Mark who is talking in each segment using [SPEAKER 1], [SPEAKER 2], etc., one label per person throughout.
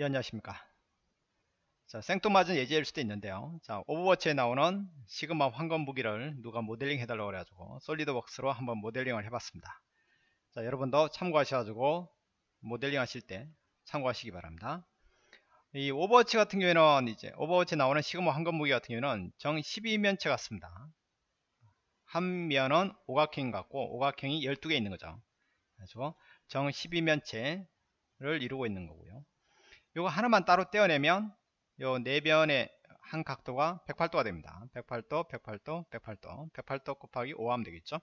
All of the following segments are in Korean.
[SPEAKER 1] 예, 안녕하십니까. 자, 생뚱맞은 예제일 수도 있는데요. 자, 오버워치에 나오는 시그마 황금 무기를 누가 모델링 해달라고 그래가지고 SolidWorks로 한번 모델링을 해봤습니다. 자, 여러분도 참고하셔가지고 모델링 하실 때 참고하시기 바랍니다. 이 Overwatch 같은 경우에는 이제 오버워치에 나오는 시그마 황금 무기 같은 경우는 정 12면체 같습니다. 한 면은 오각형 같고 오각형이 12개 있는 거죠. 그래서 정 12면체를 이루고 있는 거고요. 요거 하나만 따로 떼어내면 요 네변의 한 각도가 108도가 됩니다. 108도, 108도, 108도, 108도 곱하기 5 하면 되겠죠.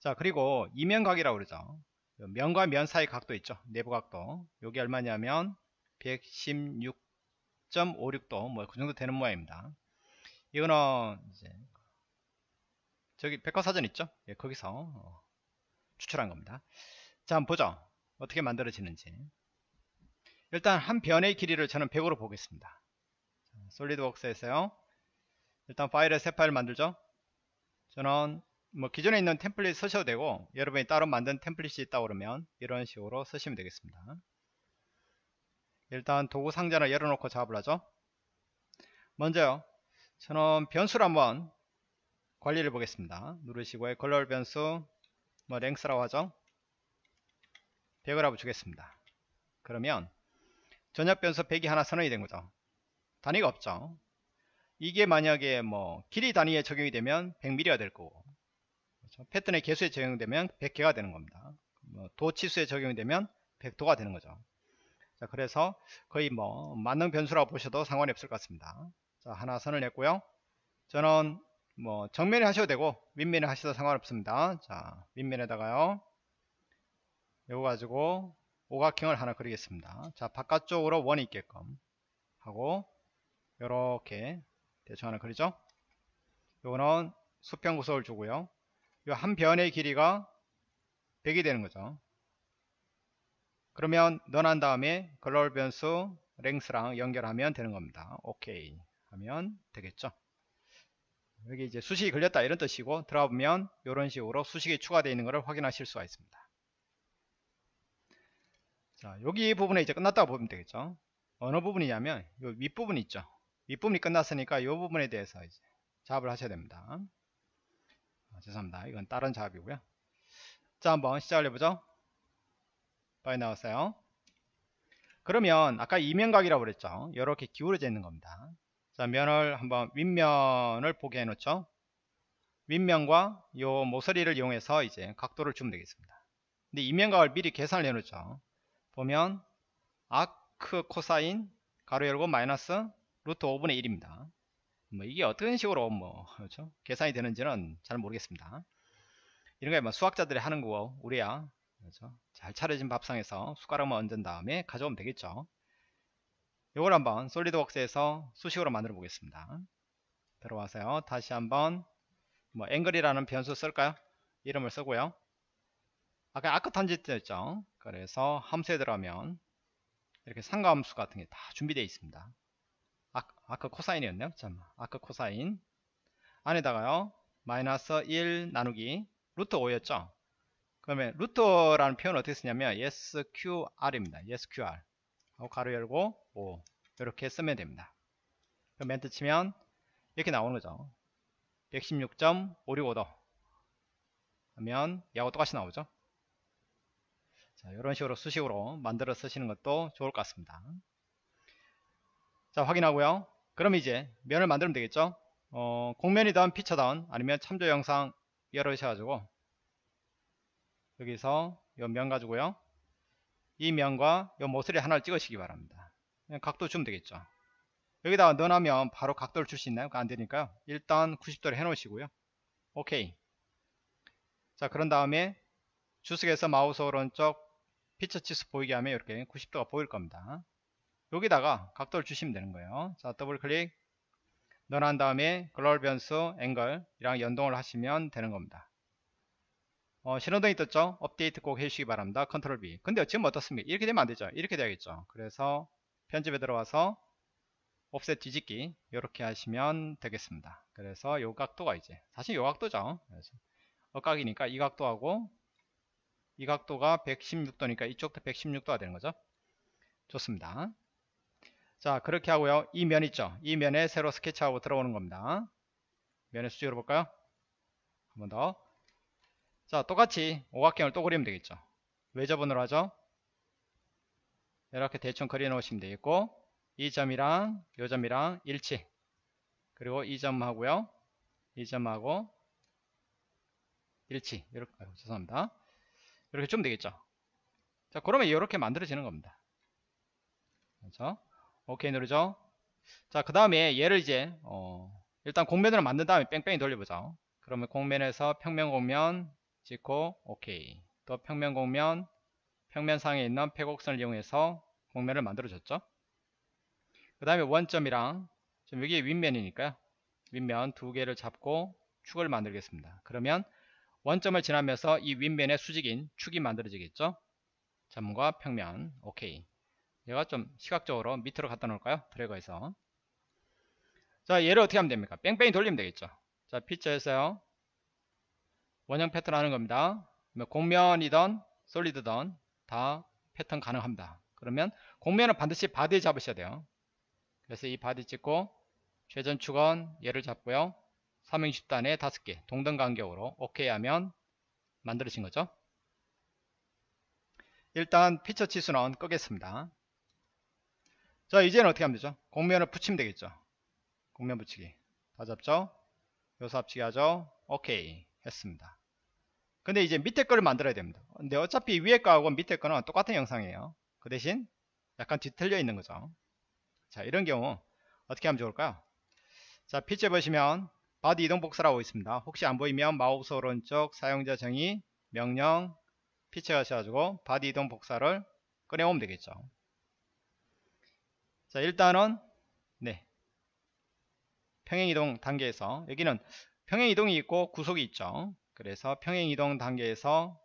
[SPEAKER 1] 자, 그리고 이면각이라고 그러죠. 면과 면 사이 각도 있죠. 내부 각도. 요게 얼마냐면 116.56도 뭐 그 정도 되는 모양입니다. 이거는 이제 저기 백과사전 있죠? 예, 거기서 어, 추출한 겁니다. 자, 한번 보죠. 어떻게 만들어지는지. 일단 한 변의 길이를 저는 100으로 보겠습니다. 솔리드웍스에서요. 일단 파일에 새 파일 만들죠. 저는 뭐 기존에 있는 템플릿 쓰셔도 되고 여러분이 따로 만든 템플릿이 있다 그러면 이런 식으로 쓰시면 되겠습니다. 일단 도구 상자를 열어놓고 작업을 하죠. 먼저요. 저는 변수를 한번 관리를 보겠습니다. 누르시고 컬러 변수 뭐 랭스라고 하죠. 100을 하고 주겠습니다. 그러면 전역 변수 100이 하나 선언이 된 거죠. 단위가 없죠. 이게 만약에 뭐 길이 단위에 적용이 되면 100mm가 될 거고 그렇죠? 패턴의 개수에 적용되면 100개가 되는 겁니다. 뭐 도치수에 적용이 되면 100도가 되는 거죠. 자, 그래서 거의 뭐 만능 변수라고 보셔도 상관이 없을 것 같습니다. 자, 하나 선을 냈고요. 저는 뭐 정면에 하셔도 되고 윗면에 하셔도 상관없습니다. 자, 윗면에다가요. 이거 가지고 오각형을 하나 그리겠습니다. 자, 바깥쪽으로 원이 있게끔 하고 이렇게 대충 하나 그리죠. 요거는 수평 구속을 주고요. 요 한 변의 길이가 100이 되는 거죠. 그러면 넣어난 다음에 글로벌 변수 랭스랑 연결하면 되는 겁니다. 오케이 하면 되겠죠. 여기 이제 수식이 걸렸다 이런 뜻이고 들어가 보면 이런 식으로 수식이 추가되어 있는 것을 확인하실 수가 있습니다. 자, 여기 부분에 이제 끝났다고 보면 되겠죠. 어느 부분이냐면 이 윗부분 있죠. 윗부분이 끝났으니까 이 부분에 대해서 이제 작업을 하셔야 됩니다. 아, 죄송합니다. 이건 다른 작업이고요. 자, 한번 시작을 해보죠. 빨리 나왔어요. 그러면 아까 이면각이라고 그랬죠. 이렇게 기울어져 있는 겁니다. 자, 면을 한번 윗면을 보게 해놓죠. 윗면과 요 모서리를 이용해서 이제 각도를 주면 되겠습니다. 근데 이면각을 미리 계산을 해놓죠. 보면 아크 코사인 가로 열고 마이너스 루트 5분의 1입니다. 뭐 이게 어떤 식으로 뭐 그렇죠? 계산이 되는지는 잘 모르겠습니다. 이런 게뭐 수학자들이 하는 거고 우리야 그렇죠? 잘 차려진 밥상에서 숟가락만 얹은 다음에 가져오면 되겠죠. 이걸 한번 솔리드웍스에서 수식으로 만들어 보겠습니다. 들어와서요. 다시 한번 뭐 앵글이라는 변수 쓸까요? 이름을 쓰고요. 아까 아크 탄지트였죠. 그래서 함수에 들어가면 이렇게 삼각함수 같은 게 다 준비되어 있습니다. 아, arc cosine이었네요. 참, arc cosine 안에다가요. 마이너스 1 나누기 루트 5였죠. 그러면 루트라는 표현을 어떻게 쓰냐면 SQR입니다. SQR 하고 괄호 열고 5 이렇게 쓰면 됩니다. 그럼 엔터 치면 이렇게 나오는 거죠. 116.565도 하면 얘하고 똑같이 나오죠. 자, 이런 식으로 수식으로 만들어 쓰시는 것도 좋을 것 같습니다. 자, 확인하고요. 그럼 이제 면을 만들면 되겠죠. 어, 공면이든 피처든 아니면 참조 영상 열어주셔가지고 여기서 이 면 가지고요. 이 면과 이 모서리 하나를 찍으시기 바랍니다. 각도 주면 되겠죠. 여기다가 넣어놓으면 바로 각도를 줄 수 있나요? 안 되니까요. 일단 90도로 해 놓으시고요. 오케이. 자, 그런 다음에 주석에서 마우스 오른쪽 피처 치수 보이게 하면 이렇게 90도가 보일 겁니다. 여기다가 각도를 주시면 되는 거예요. 자, 더블 클릭 넣어놓은 다음에 글로벌 변수 앵글이랑 연동을 하시면 되는 겁니다. 어, 신호등이 떴죠? 업데이트 꼭 해주시기 바랍니다. control B. 근데 지금 어떻습니까? 이렇게 되면 안 되죠? 이렇게 돼야겠죠? 그래서 편집에 들어와서 옵셋 뒤집기 이렇게 하시면 되겠습니다. 그래서 요 각도가 이제 사실 요 각도죠. 억각이니까 이 각도하고 이 각도가 116도니까 이쪽도 116도가 되는 거죠. 좋습니다. 자 그렇게 하고요. 이 면 있죠. 이 면에 새로 스케치하고 들어오는 겁니다. 면의 수직으로 볼까요? 한 번 더. 자 똑같이 오각형을 또 그리면 되겠죠. 외접은으로 하죠. 이렇게 대충 그려 놓으시면 되겠고 이 점이랑 요 점이랑 일치 그리고 이 점하고요 이 점하고 일치 이렇게 아이고, 죄송합니다 이렇게 좀 되겠죠? 자 그러면 이렇게 만들어지는 겁니다. 그렇죠 오케이 누르죠? 자그 다음에 얘를 이제 어, 일단 공면으로 만든 다음에 뺑뺑이 돌려보죠. 그러면 공면에서 평면 공면 찍고 오케이. 또 평면 공면 평면상에 있는 폐곡선을 이용해서 공면을 만들어줬죠? 그 다음에 원점이랑 지금 여기 윗면이니까요. 윗면 두 개를 잡고 축을 만들겠습니다. 그러면 원점을 지나면서 이 윗면의 수직인 축이 만들어지겠죠? 점과 평면. 오케이. 얘가 좀 시각적으로 밑으로 갖다 놓을까요? 드래그해서. 자 얘를 어떻게 하면 됩니까? 뺑뺑이 돌리면 되겠죠? 자 피처에서요. 원형 패턴 하는 겁니다. 곡면이던 solid던 다 패턴 가능합니다. 그러면 곡면은 반드시 body에 잡으셔야 돼요. 그래서 이 body 찍고 회전축은 얘를 잡고요 360도 안에 5개 동등 간격으로 오케이 하면 만들어진 거죠? 일단 피처 치수는 끄겠습니다. 자 이제는 어떻게 하면 되죠? 곡면을 붙이면 되겠죠? 곡면 붙이기. 다 잡죠? 요소 합치기 하죠? 오케이. 했습니다. 근데 이제 밑에 거를 만들어야 됩니다. 근데 어차피 위에 거하고 밑에 거는 똑같은 형상이에요. 그 대신 약간 뒤틀려 있는 거죠. 자 이런 경우 어떻게 하면 좋을까요? 자 피처 보시면 body 이동 복사라고 있습니다. 혹시 안 보이면 마우스 오른쪽 사용자 정의 명령 피처 하셔가지고 body 이동 복사를 꺼내오면 되겠죠. 자 일단은 네. 평행이동 단계에서 여기는 평행이동이 있고 구속이 있죠. 그래서 평행이동 단계에서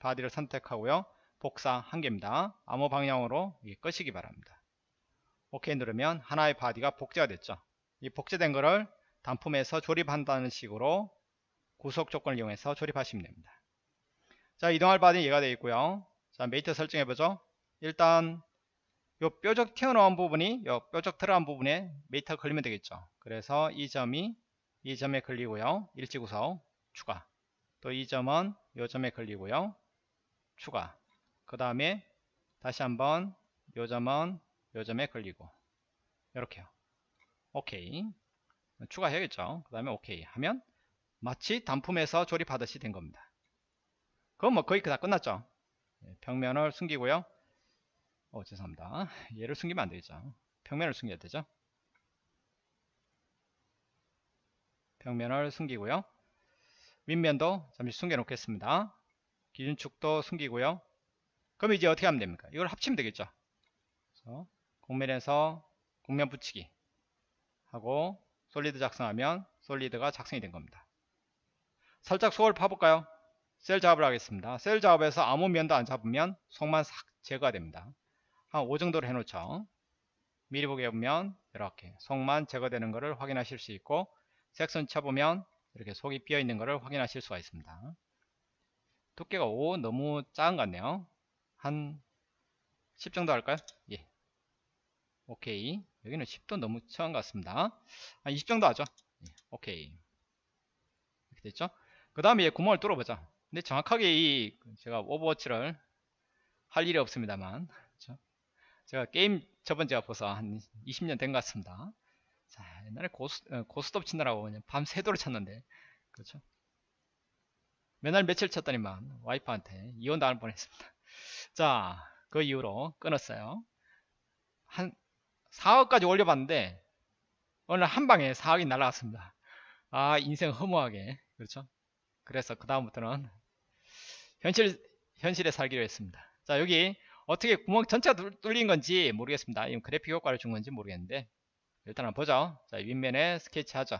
[SPEAKER 1] body를 선택하고요. 복사 한 개입니다. 아무 방향으로 끄시기 바랍니다. 오케이 누르면 하나의 body가 복제가 됐죠. 이 복제된 거를 단품에서 조립한다는 식으로 구속 조건을 이용해서 조립하시면 됩니다. 자 이동할 body는 얘가 되어 있고요. 자 mate 설정해 보죠. 일단 요 뾰족 튀어나온 부분이 요 뾰족 들어간 부분에 mate가 걸리면 되겠죠. 그래서 이 점이 이 점에 걸리고요. 일치 구속 추가. 또 이 점은 요 점에 걸리고요. 추가. 그 다음에 다시 한번 요 점은 요 점에 걸리고 이렇게요 오케이 추가해야겠죠. 그 다음에 오케이. 하면 마치 단품에서 조립하듯이 된 겁니다. 그건 뭐 거의 다 끝났죠. 예, 평면을 숨기고요. 어 죄송합니다. 얘를 숨기면 안되겠죠. 평면을 숨겨야 되죠. 평면을 숨기고요. 윗면도 잠시 숨겨 놓겠습니다. 기준축도 숨기고요. 그럼 이제 어떻게 하면 됩니까? 이걸 합치면 되겠죠. 그래서 공면에서 공면 붙이기 하고 솔리드 작성하면 솔리드가 작성이 된 겁니다. 살짝 속을 파볼까요? 셀 작업을 하겠습니다. 셀 작업에서 아무 면도 안 잡으면 속만 싹 제거가 됩니다. 한 5 정도로 해놓죠. 미리 보게 보면 이렇게 속만 제거되는 것을 확인하실 수 있고 색선 쳐보면 이렇게 속이 비어 있는 것을 확인하실 수가 있습니다. 두께가 5 너무 작은 것 같네요. 한 10 정도 할까요? 예. 오케이 여기는 10도 너무 처한 것 같습니다. 한 20 정도 하죠. 예, 오케이. 이렇게 됐죠? 그 다음에 구멍을 뚫어보자. 근데 정확하게 이 제가 Overwatch를 할 일이 없습니다만. 그렇죠? 제가 게임 접은 지가 벌써 한 20년 된 것 같습니다. 자 옛날에 고스, 어, 고스톱 치느라고 그냥 밤새도록 쳤는데. 그렇죠? 맨날 며칠 쳤더니만 와이프한테 이혼 당할 뻔했습니다. 자 그 이후로 끊었어요. 한 4억까지 올려봤는데 오늘 한 방에 4억이 날라갔습니다. 아 인생 허무하게. 그렇죠? 그래서 그 다음부터는 현실 현실에 살기로 했습니다. 자 여기 어떻게 구멍 전체가 뚫린 건지 모르겠습니다. 이 그래픽 효과를 준 건지 모르겠는데 일단 한번 보죠. 자 윗면에 스케치 하죠.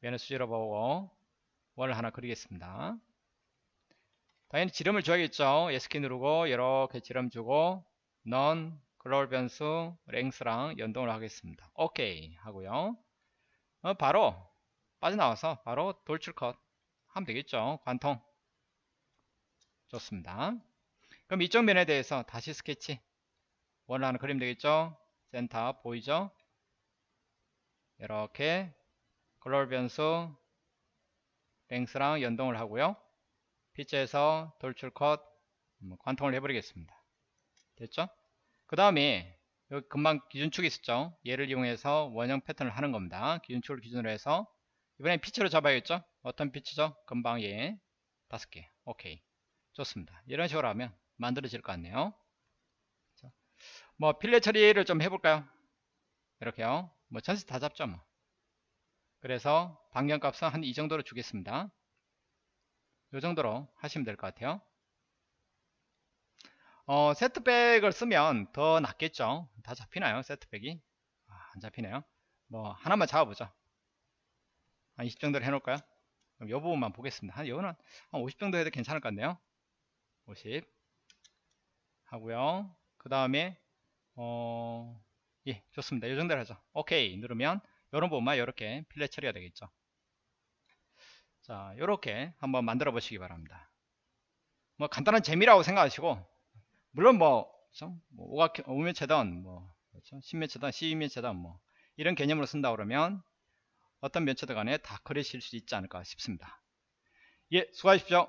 [SPEAKER 1] 면을 수지로 보고 원을 하나 그리겠습니다. 당연히 지름을 줘야겠죠. S키 누르고 이렇게 지름 주고 넌 글로벌 변수 랭스랑 연동을 하겠습니다. 오케이 하고요. 어, 바로 빠져나와서 바로 돌출 컷 하면 되겠죠. 관통. 좋습니다. 그럼 이쪽 면에 대해서 다시 스케치 원하는 그림 되겠죠 센터 보이죠 이렇게 글로벌 변수 랭스랑 연동을 하고요 피치에서 돌출 컷 음, 관통을 해버리겠습니다 됐죠 그 다음에 여기 금방 기준축이 있었죠. 얘를 이용해서 원형 패턴을 하는 겁니다. 기준축을 기준으로 해서 이번엔 피치로 잡아야겠죠? 어떤 피치죠? 금방 얘 다섯 개. 오케이. 좋습니다. 이런 식으로 하면 만들어질 것 같네요. 자, 뭐 필렛 처리를 좀 해볼까요? 이렇게요. 뭐 전체 다 잡죠 뭐. 그래서 반경값은 한 이 정도로 주겠습니다. 이 정도로 하시면 될 것 같아요 어, 세트백을 쓰면 더 낫겠죠. 다 잡히나요 세트백이? 아, 안 잡히네요. 뭐 하나만 잡아보죠. 한 20 정도로 해놓을까요? 그럼 이 부분만 보겠습니다. 한 이거는 한50 정도 해도 괜찮을 것 같네요. 50 하고요. 그 다음에 어, 예 좋습니다. 이 정도로 하죠. 오케이. 누르면 이런 부분만 이렇게 필렛 처리가 되겠죠. 자 이렇게 한번 만들어 보시기 바랍니다. 뭐 간단한 재미라고 생각하시고 물론 뭐, 그렇죠? 뭐 오각, 오면체든 뭐, 그렇죠? 10면체든 12면체든 뭐, 이런 개념으로 쓴다 그러면 어떤 면체들 간에 다 그리실 수 있지 않을까 싶습니다. 예, 수고하십시오.